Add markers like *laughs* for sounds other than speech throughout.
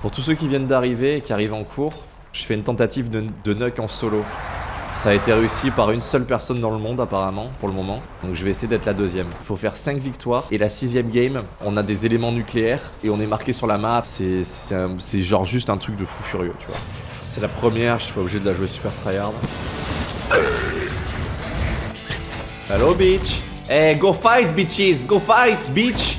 Pour tous ceux qui viennent d'arriver et qui arrivent en cours, je fais une tentative de, de nuck en solo. Ça a été réussi par une seule personne dans le monde apparemment, pour le moment. Donc je vais essayer d'être la deuxième. Il faut faire 5 victoires. Et la sixième game, on a des éléments nucléaires et on est marqué sur la map. C'est genre juste un truc de fou furieux, tu vois. C'est la première, je suis pas obligé de la jouer super tryhard. Hello bitch Hey go fight bitches Go fight bitch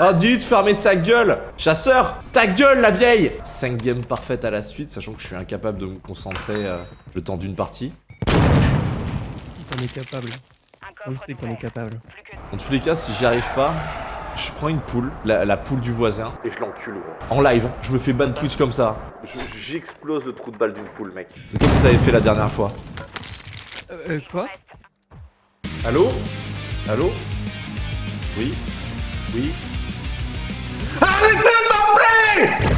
Oh dites fermez sa gueule Chasseur Ta gueule la vieille 5 games parfaites à la suite, sachant que je suis incapable de me concentrer euh, le temps d'une partie. Si t'en es capable. On le sait qu'on est capable. Dans tous les cas, si j'y arrive pas, je prends une poule, la, la poule du voisin, et je l'encule gros. En live, je me fais ban Twitch comme ça. Je- J'explose le trou de balle d'une poule mec. C'est comme tu t'avais fait la dernière fois. Euh, euh, quoi? Allô? Allô? Oui? Oui?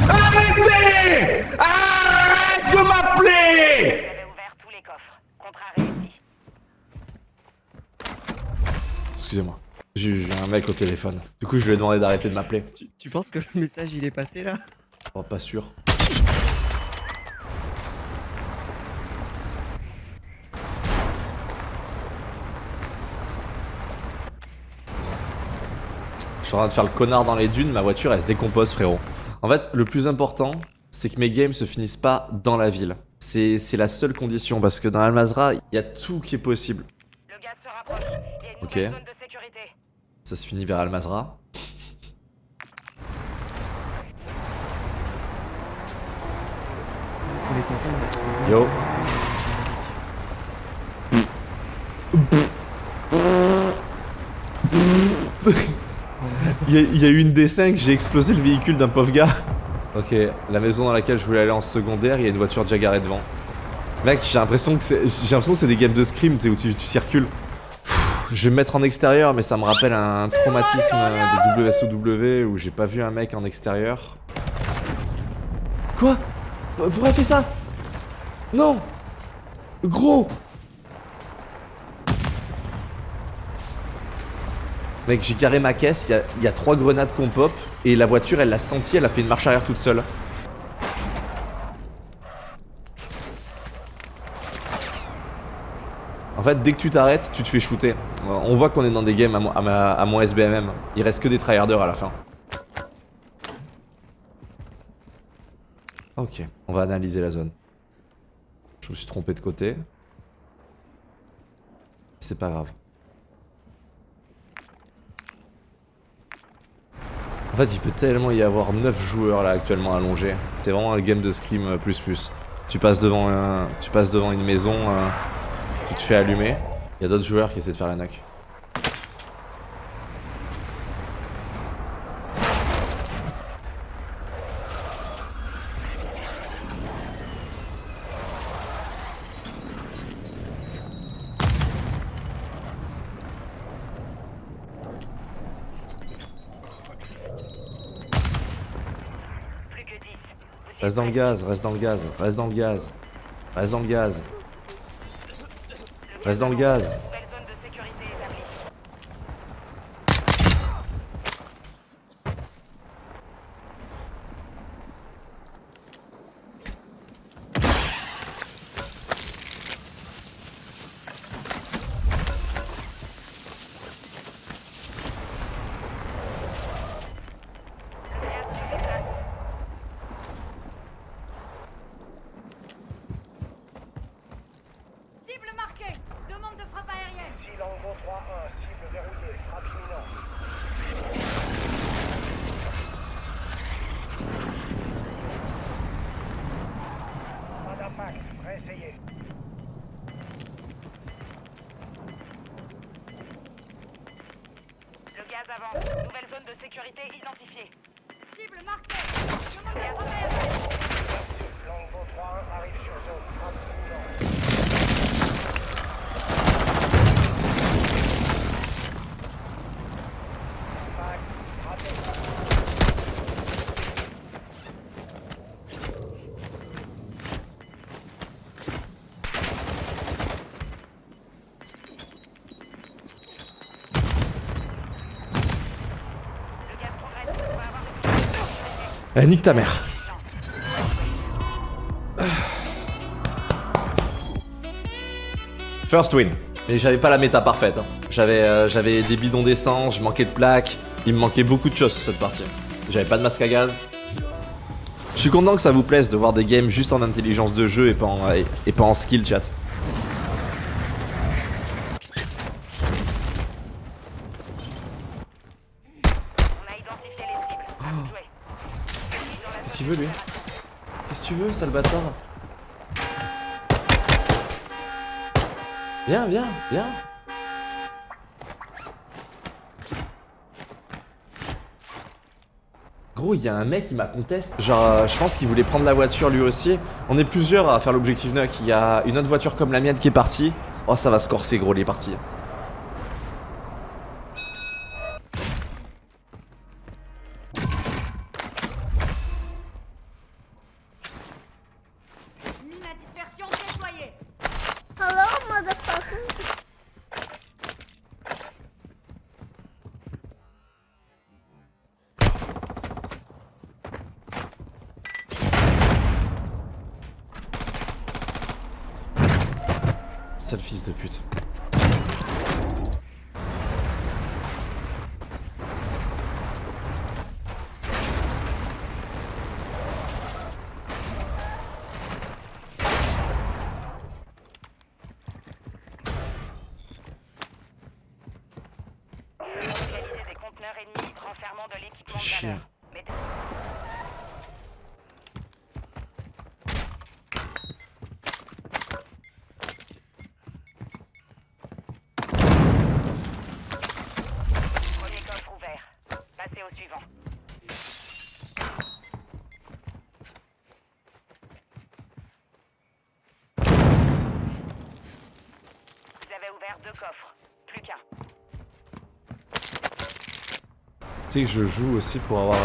Arrêtez Arrête de m'appeler J'avais ouvert tous les coffres. Contrat réussi. Excusez-moi. J'ai j'ai un mec au téléphone. Du coup, je lui ai demandé d'arrêter de m'appeler. tu, tu penses que le message il est passé là? Oh, pas sûr. Je suis en train de faire le connard dans les dunes, ma voiture elle se décompose frérot. En fait, le plus important, c'est que mes games se finissent pas dans la ville. C'est c'est la seule condition parce que dans Almazra, il y a tout qui est possible. Le gaz se rapproche. Il y a une Ok. nouvelle zone de sécurité. Ça se finit vers Almazra. On est content. Yo. *laughs* Il y, a- il y a eu une D5, j'ai explosé le véhicule d'un pauvre gars. Ok, la maison dans laquelle je voulais aller en secondaire, il y a une voiture déjà garée devant. Mec, j'ai l'impression que c'est j'ai l'impression que c'est des games de scrim, tu sais, où tu, tu circules. Pff, Je vais me mettre en extérieur, mais ça me rappelle un traumatisme des WSOW où j'ai pas vu un mec en extérieur. Quoi? Pourquoi elle fait ça? Non Gros Mec, j'ai carré ma caisse, il y a, trois grenades qu'on pop, et la voiture, elle l'a senti, elle a fait une marche arrière toute seule. En fait, dès que tu t'arrêtes, tu te fais shooter. On voit qu'on est dans des games à, à mon SBMM. Il reste que des tryharders à la fin. Ok, on va analyser la zone. Je me suis trompé de côté. C'est pas grave. En fait, il peut tellement y avoir 9 joueurs là actuellement allongés. C'est vraiment un game de scrim euh, plus plus. Tu passes devant tu passes devant une maison, euh, tu te fais allumer. Il y a d'autres joueurs qui essaient de faire la knock. Reste dans le gaz, reste dans le gaz, reste dans le gaz. Reste dans le gaz. Reste dans le gaz. Nouvelle zone de sécurité établie. Le gaz se déplace. Cible marquée Demande de frappe aérienne Silango 3-1, cible verrouillée, frappe imminente. Pas d'impact, réessayez. Le gaz avance. Nouvelle zone de sécurité identifiée. Cible marquée Demande de frappe aérienne Longbow 3-1 arrive sur zone, frappe imminente. Eh, nique ta mère. First win. Mais j'avais pas la méta parfaite. hein. J'avais euh, j'avais des bidons d'essence, je manquais de plaques. Il me manquait beaucoup de choses sur cette partie. J'avais pas de masque à gaz. Je suis content que ça vous plaise de voir des games juste en intelligence de jeu et pas en, et, et pas en skill chat. On a identifié les cibles. À vous jouer. Qu'est-ce qu'il veut lui Qu'est-ce que tu veux, sale bâtard Viens, viens, viens Gros, il y a un mec qui m'a conteste. Genre, euh, je pense qu'il voulait prendre la voiture lui aussi. On est plusieurs à faire l'objectif Nuck. Il y a une autre voiture comme la mienne qui est partie. Oh, ça va se corser, gros, les parties. Renfermant de l'équipement de valeur. Que je joue aussi pour avoir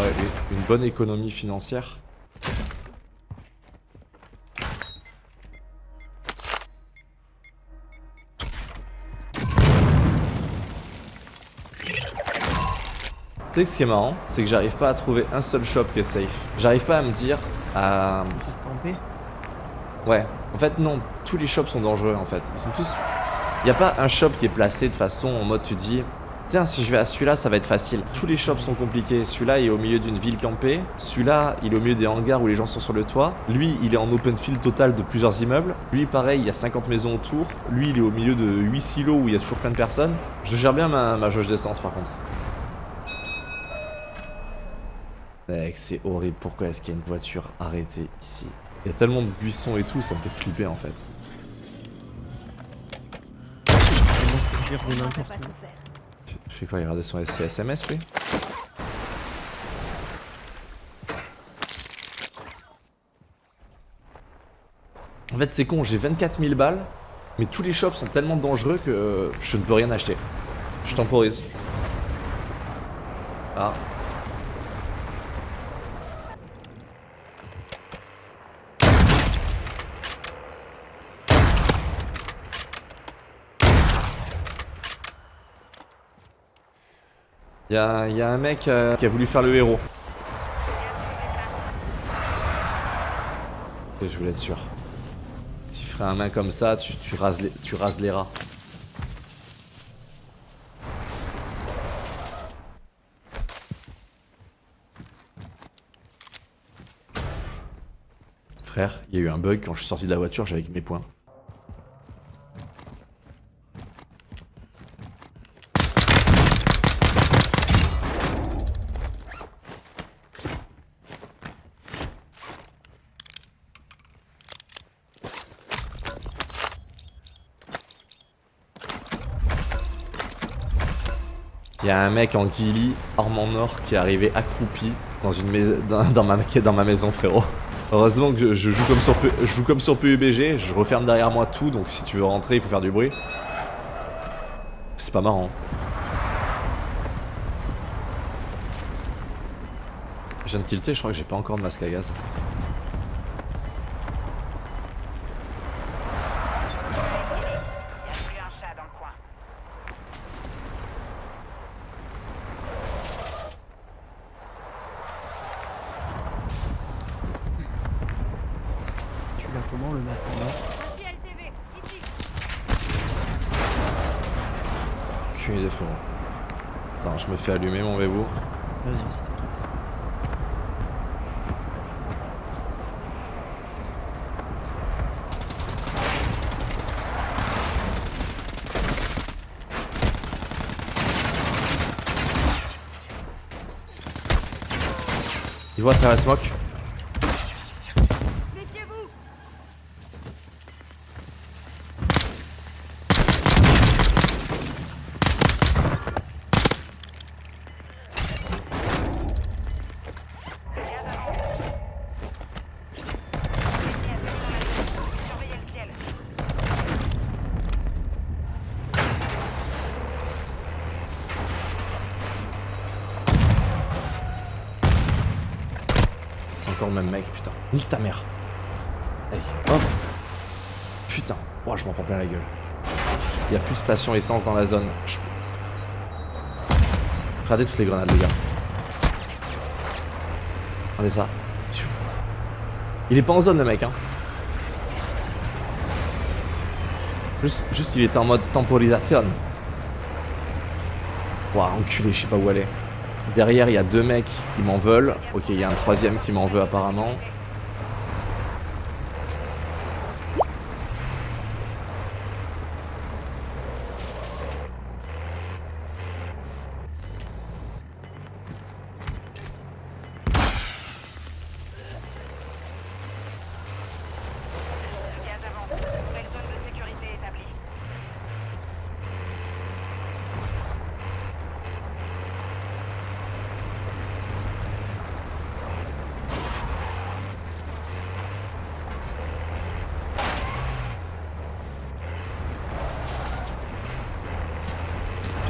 une bonne économie financière. Tu sais que ce qui est marrant, c'est que j'arrive pas à trouver un seul shop qui est safe. J'arrive pas à me dire à... Camper. Ouais, en fait non, tous les shops sont dangereux en fait. Ils sont tous... Il a pas un shop qui est placé de façon en mode tu dis Tiens, si je vais à celui-là, ça va être facile. Tous les shops sont compliqués. Celui-là, il est au milieu d'une ville campée. Celui-là, il est au milieu des hangars où les gens sont sur le toit. Lui, il est en open field total de plusieurs immeubles. Lui, pareil, il y a 50 maisons autour. Lui, il est au milieu de 8 silos où il y a toujours plein de personnes. Je gère bien ma, ma jauge d'essence par contre. Mec, c'est horrible. Pourquoi est-ce qu'il y a une voiture arrêtée ici? Il y a tellement de buissons et tout, ça me fait flipper en fait. Fais quoi Il regarde son SMS lui En fait, c'est con, j'ai 24 000 balles, mais tous les shops sont tellement dangereux que euh, je ne peux rien acheter. Je temporise. Ah. Y'a y a un mec euh, qui a voulu faire le héros. Et je voulais être sûr. Tu ferais un main comme ça, tu, tu, rases, les, tu rases les rats. Frère, il y a eu un bug quand je suis sorti de la voiture, j'avais mes points. Un mec en ghillie, arme en or, qui est arrivé accroupi dans, une dans, ma, *laughs* dans ma maison, frérot. Heureusement que je, joue comme sur, je joue comme sur PUBG, je referme derrière moi tout, donc si tu veux rentrer, il faut faire du bruit. C'est pas marrant. Je viens de tilter, je crois que j'ai pas encore de masque à gaz. Il n'y a plus un chat dans le coin. aucune idée, frérot. Fais allumer mon bébou. Vas-y, vas-y, t'inquiète. Il voit à travers la smoke. Méfiez-vous Surveillez le ciel. C'est encore le même mec, putain. Nique ta mère. Allez, hop. Putain. Ouah, je m'en prends plein la gueule. Il y a plus de station essence dans la zone. Regardez toutes les grenades, les gars. Regardez ça. Il est pas en zone, le mec, hein. Juste, juste il était en mode temporisation. Ouah, enculé, je sais pas où aller. Derrière, il y a deux mecs qui m'en veulent. Ok, il y a un troisième qui m'en veut apparemment.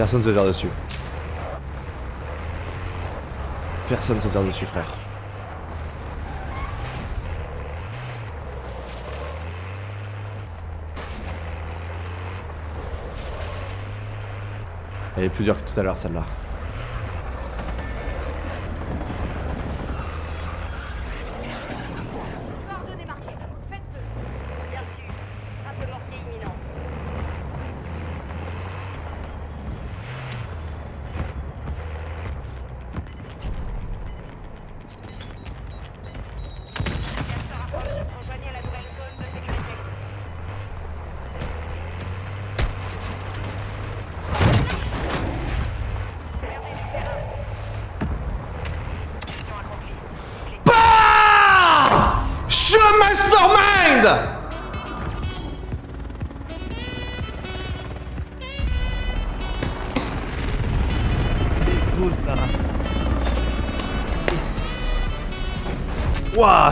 Personne se tire dessus. Personne se tire dessus, frère. Elle est plus dure que tout à l'heure, celle-là.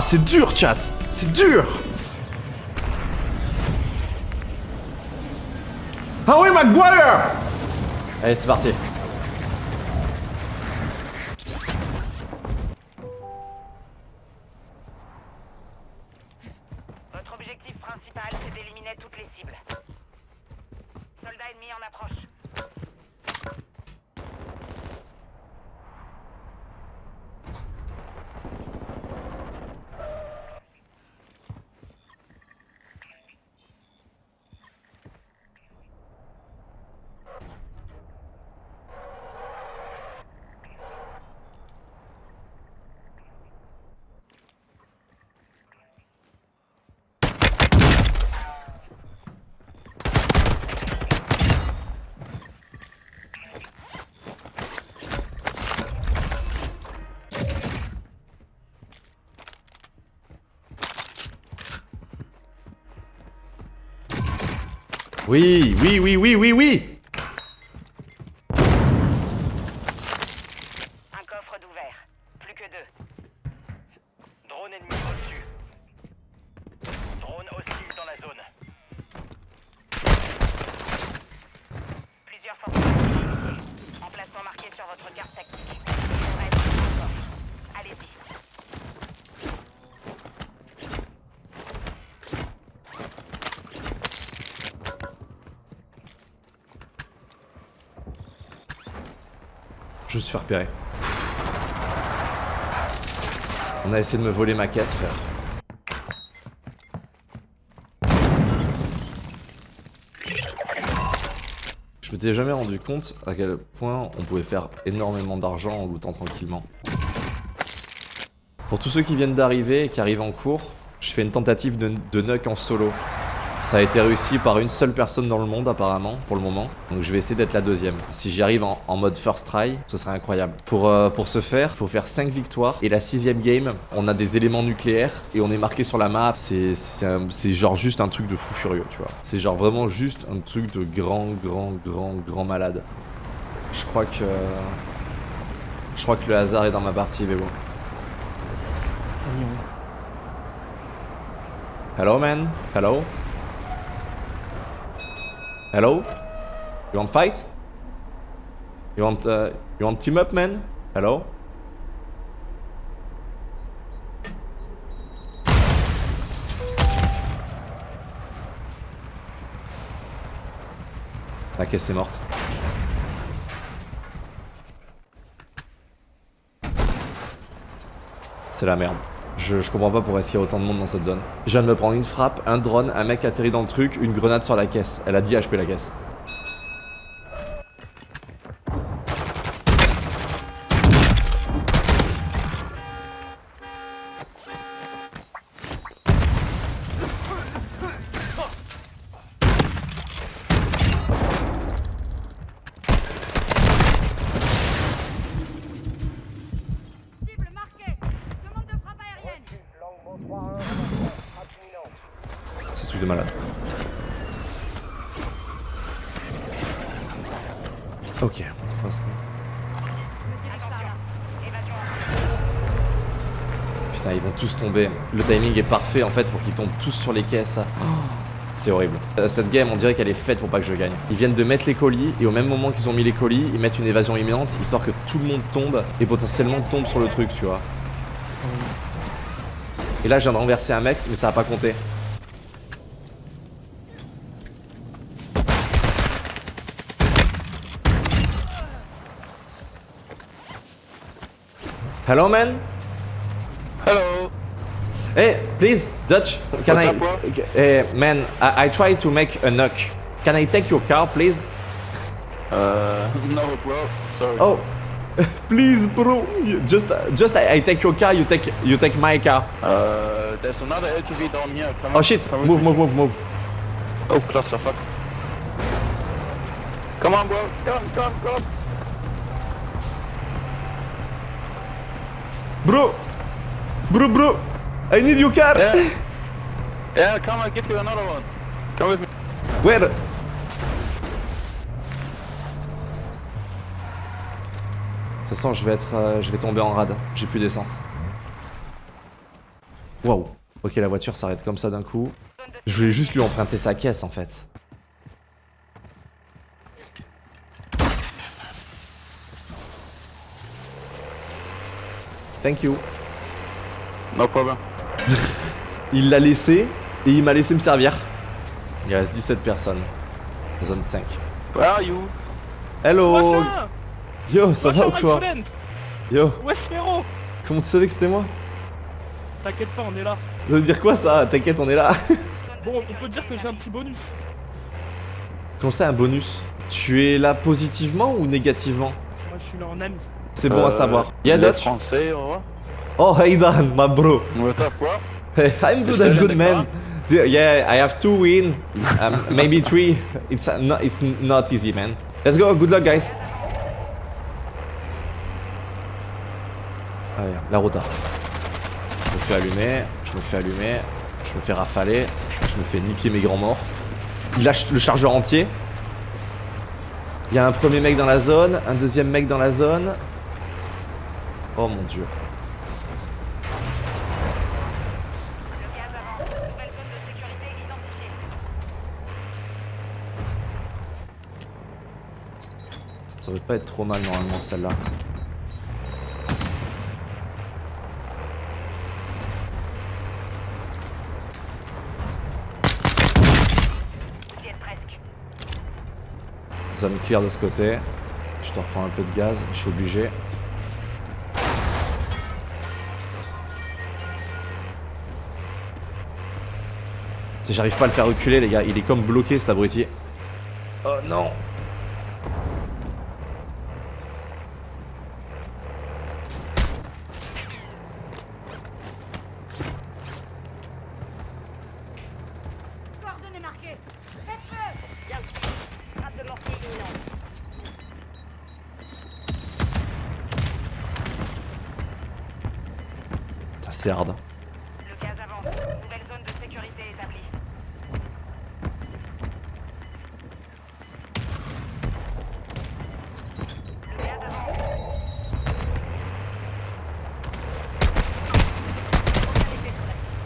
C'est dur, chat. C'est dur. Ah oui, Maguire. Allez, c'est parti. Oui, oui, oui, oui, oui, oui Un coffre d'ouvert. Plus que deux. Drone ennemi au-dessus. Drone hostile dans la zone. Plusieurs forces identifiées. Emplacement marqué sur votre carte tactique. Il devrait être dans le coffre. Allez-y. Je me suis On a essayé de me voler ma caisse, frère. Je m'étais m'étais jamais rendu compte à quel point on pouvait faire énormément d'argent en lootant tranquillement. Pour tous ceux qui viennent d'arriver et qui arrivent en cours, je fais une tentative de, de nuke en solo. Ça a été réussi par une seule personne dans le monde apparemment, pour le moment. Donc je vais essayer d'être la deuxième. Si j'y arrive en, en mode first try, ce serait incroyable. Pour, euh, pour ce faire, il faut faire 5 victoires. Et la sixième game, on a des éléments nucléaires et on est marqué sur la map. C'est genre juste un truc de fou furieux, tu vois. C'est genre vraiment juste un truc de grand, grand, grand, grand malade. Je crois que... Je crois que le hasard est dans ma partie, mais bon. Hello, man. Hello. Hello? You want fight? You want uh, you want team up, man? Hello? La caisse est morte. C'est la merde. Je, comprends pas pourquoi qu'il y a autant de monde dans cette zone. Je viens de me prendre une frappe, un drone, un mec atterri dans le truc, une grenade sur la caisse. Elle a 10 HP la caisse. Parfait en fait pour qu'ils tombent tous sur les caisses. C'est horrible. Euh, Cette game, on dirait qu'elle est faite pour pas que je gagne. Ils viennent de mettre les colis et au même moment qu'ils ont mis les colis, ils mettent une évasion imminente histoire que tout le monde tombe et potentiellement tombe sur le truc, tu vois. Et là, je viens de renverser un mec, mais ça a pas compté. Hello, man? Hello. Hey, please, Dutch, can What's I, up, bro? uh, man, I, I try to make a knock. Can I take your car, please? Uh, no, bro. Sorry. Oh, *laughs* please, bro. You- Just, just I, I take your car. You take, you take my car. Uh, there's another LTV down here. Come Oh shit! come Move, move, move, move. Oh, clusterfuck. Come on, bro. Come, come, come. Bro, bro, bro. I need your car. Yeah. *laughs* yeah, come, I'll give you another one. Come with me. Where? De toute façon, je vais être, euh, je vais tomber en rade. J'ai plus d'essence. Waouh. Ok, la voiture s'arrête comme ça d'un coup. Je voulais juste lui emprunter sa caisse en fait. Thank you. No problem. Il l'a laissé et il m'a laissé me servir. Il reste 17 personnes. Zone 5. Where are you? Hello Yo, ça va ou quoi? Yo, Ouais, frérot comment tu savais que c'était moi? T'inquiète pas, on est là. Ça veut dire quoi ça? T'inquiète, on est là. *laughs* Bon, on peut dire que j'ai un petit bonus. Comment ça un bonus? Tu es là positivement ou négativement? Moi, je suis là en ami. C'est bon à Euh, savoir. Dutch français, au revoir. Oh, hey Dan, my bro. What's up, bro? *laughs* I'm good, I'm good, man. Yeah, I have two win, um, maybe three. It's uh, not, it's not easy, man. Let's go. Good luck, guys. Allez, la rota. Je me fais allumer, je me fais allumer, je me fais rafaler, je me fais niquer mes grands morts. Il lâche le chargeur entier. Il y a un premier mec dans la zone, un deuxième mec dans la zone. Oh mon dieu. Le gaz avance. Nouvelle zone de sécurité identifiée. Ça devrait pas être trop mal normalement celle-là. Zone clear de ce côté. Je te reprends un peu de gaz, je suis obligé. J'arrive pas à le faire reculer les gars, il est comme bloqué cet abruti. Oh non c'est hard. Le gaz avance. Nouvelle zone de sécurité établie. Le gaz avance.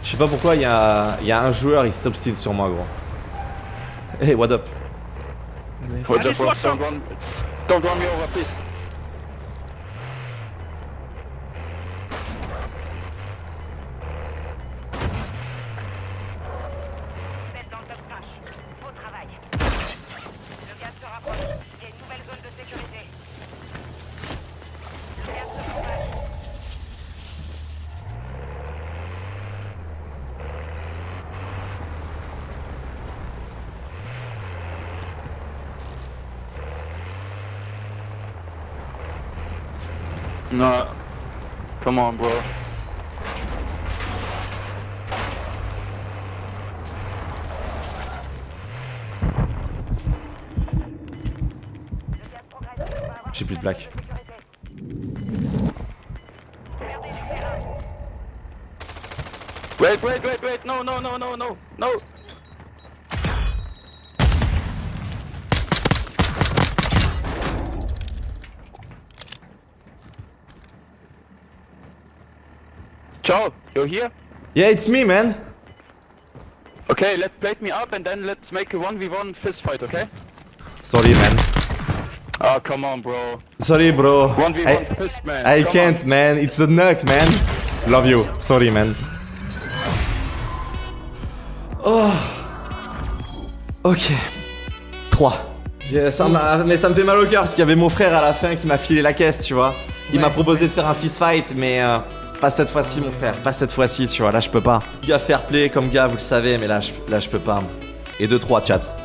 Je sais pas pourquoi il y a, il y a un joueur, il s'obstine sur moi, gros. Hey, what up? Allez, up, don't run me over, please. No. Come on, bro. Le gaz progresse. On va J'ai plus de plaques. sécurité. Perdez du terrain. Wait, wait, wait, wait. No, no, no, no, no, no. You're here? Yeah, it's me, man. Okay, let's plate me up and then let's make a 1v1 fist fight, okay? Sorry, man. Oh, come on, bro. Sorry, bro. 1v1 I, fist, man. I Come can't, man. It's a knock, man. Love you. Sorry, man. Oh. Ok. 3. ça m'a- mais ça me fait mal au cœur parce qu'il y avait mon frère à la fin qui m'a filé la caisse, tu vois. Il Ouais. m'a proposé de faire un fist fight, mais euh, pas cette fois-ci, mon frère. Pas cette fois-ci, tu vois. Là, je peux pas. Gars fair play comme gars, vous le savez, mais là, je, là, je peux pas. Et 2-3, chat.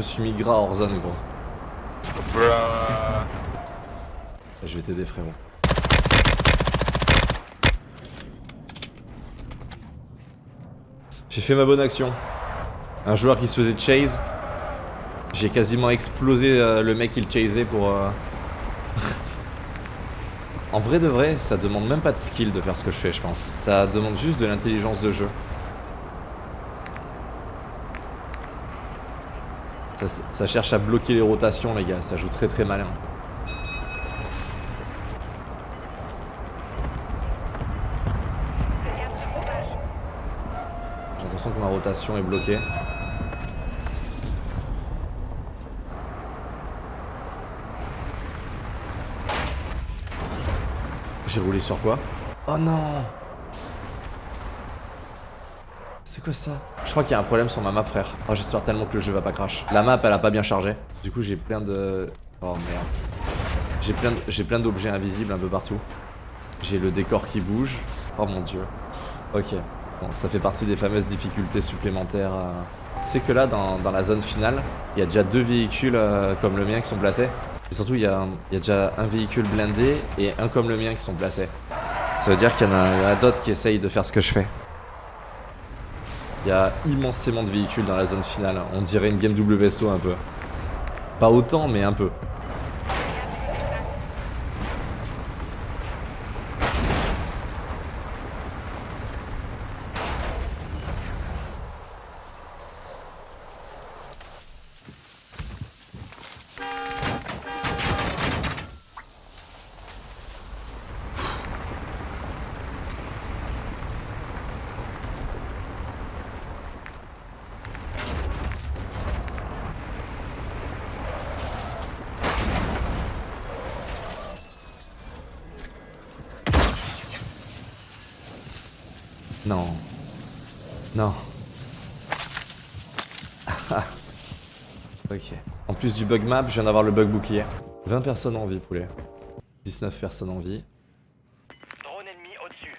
Me suis mis gras hors zone, gros. Bruh. Je vais t'aider, frérot. J'ai fait ma bonne action. Un joueur qui se faisait chase. J'ai quasiment explosé euh, le mec qui le chasait pour... euh, *laughs* en vrai de vrai, ça demande même pas de skill de faire ce que je fais, je pense. Ça demande juste de l'intelligence de jeu. Ça, cherche à bloquer les rotations, les gars. Ça joue très très malin. J'ai l'impression que ma rotation est bloquée. J'ai roulé sur quoi? Oh non C'est quoi ça? Je crois qu'il y a un problème sur ma map frère. Oh j'espère tellement que le jeu va pas crash. La map elle a pas bien chargé. Du coup j'ai plein de... Oh merde. J'ai plein, d'objets invisibles un peu partout. J'ai le décor qui bouge. Oh mon dieu. Ok. Bon, ça fait partie des fameuses difficultés supplémentaires. euh. Tu sais que là, dans, dans la zone finale, il y a déjà deux véhicules euh, comme le mien qui sont placés. Et surtout, il y, a, y a déjà un véhicule blindé et un comme le mien qui sont placés. Ça veut dire qu'il y en a d'autres qui essayent de faire ce que je fais. Il y a immensément de véhicules dans la zone finale. On dirait une game WSO un peu. Pas autant, mais un peu. Non. Non. ok. En plus du bug map, je viens d'avoir le bug bouclier. 20 personnes en vie, poulet. 19 personnes en vie. Drone ennemi au-dessus.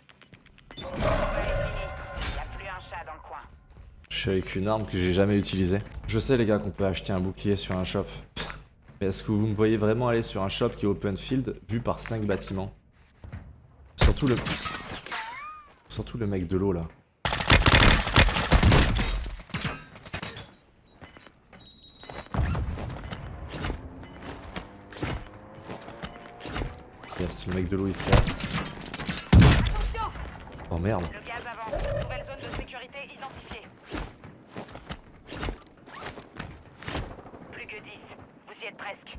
Je suis avec une arme que j'ai jamais utilisée. Je sais les gars qu'on peut acheter un bouclier sur un shop. *laughs* Mais est-ce que vous me voyez vraiment aller sur un shop qui est open field vu par 5 bâtiments? Surtout le... Surtout le mec de l'eau là. Yes, le mec de l'eau il se casse. Oh merde. Le gaz avance. Nouvelle zone de sécurité identifiée. Plus que 10. Vous y êtes presque.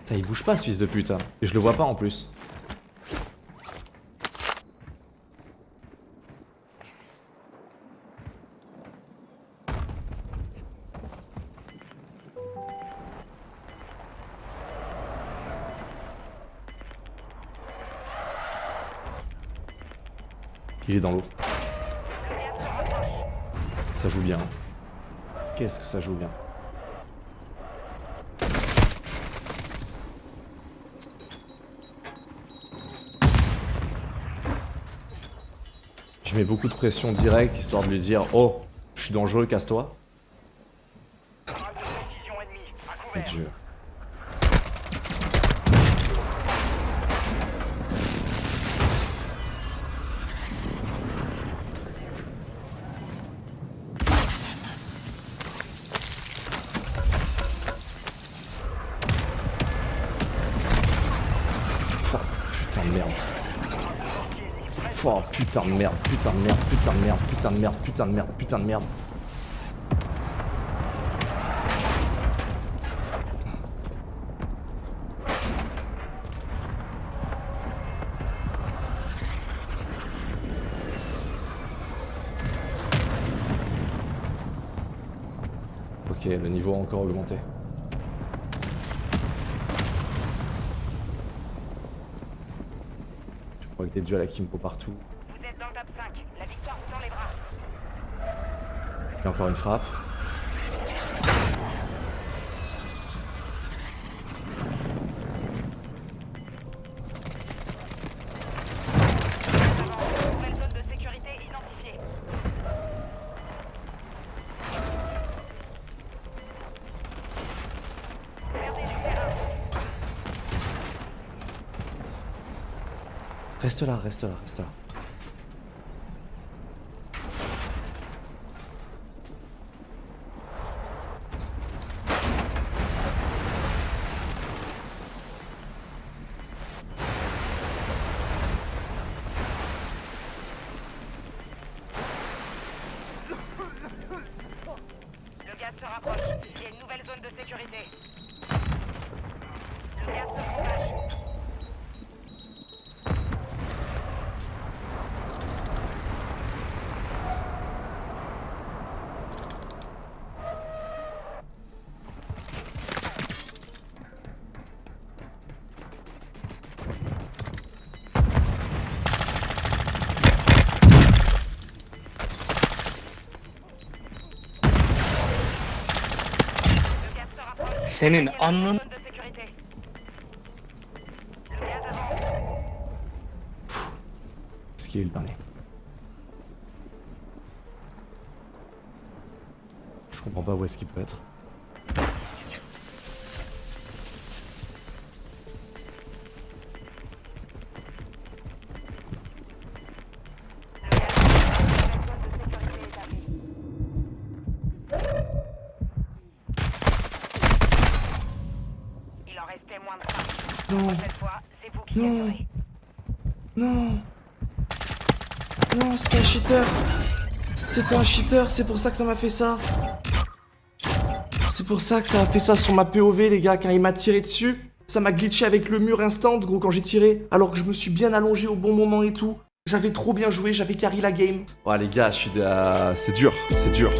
Putain, il bouge pas ce fils de pute. hein. Et je le vois pas en plus. Il est dans l'eau. Ça joue bien. Qu'est-ce que ça joue bien? Je mets beaucoup de pression directe histoire de lui dire Oh, je suis dangereux, casse-toi. Drone de précision ennemie. À Mon couvert. dieu. Oh, putain de merde. Oh putain de merde, putain de merde, putain de merde, putain de merde, putain de merde, putain de merde. Ok, le niveau a encore augmenté. Je crois que des duels à Kimpo partout. Vous êtes dans le top 5. La victoire vous dans les bras. Encore une frappe. Reste là, reste là, reste là. Rapproche. Il y a une nouvelle zone de sécurité. Qu'il est le dernier Je comprends pas où est-ce qu'il peut être. C'était un cheater, c'est pour ça que ça m'a fait ça C'est pour ça que ça a fait ça sur ma POV, les gars, quand il m'a tiré dessus. Ça m'a glitché avec le mur instant, gros, quand j'ai tiré, alors que je me suis bien allongé au bon moment et tout. J'avais trop bien joué, j'avais carry la game. Ouais, les gars, je suis... C'est dur, c'est dur.